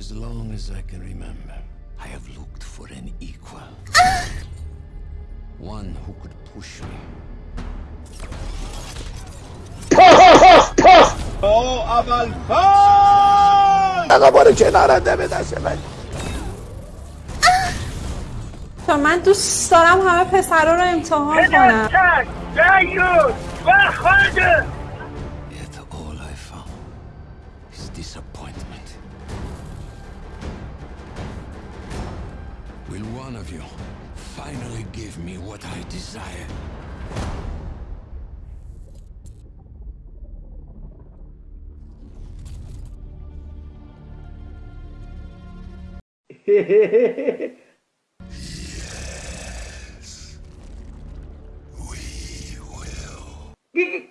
as long as I can remember, I have looked for an equal. One who could push me. او اول فاز آقا برو کنارم دمه دست من تا من دوست دارم همه پسرا رو امتحان کنم پدرتر دیوز و خانده Yet all I found is disappointment. Will one of you finally give me what I desire? yes. We will.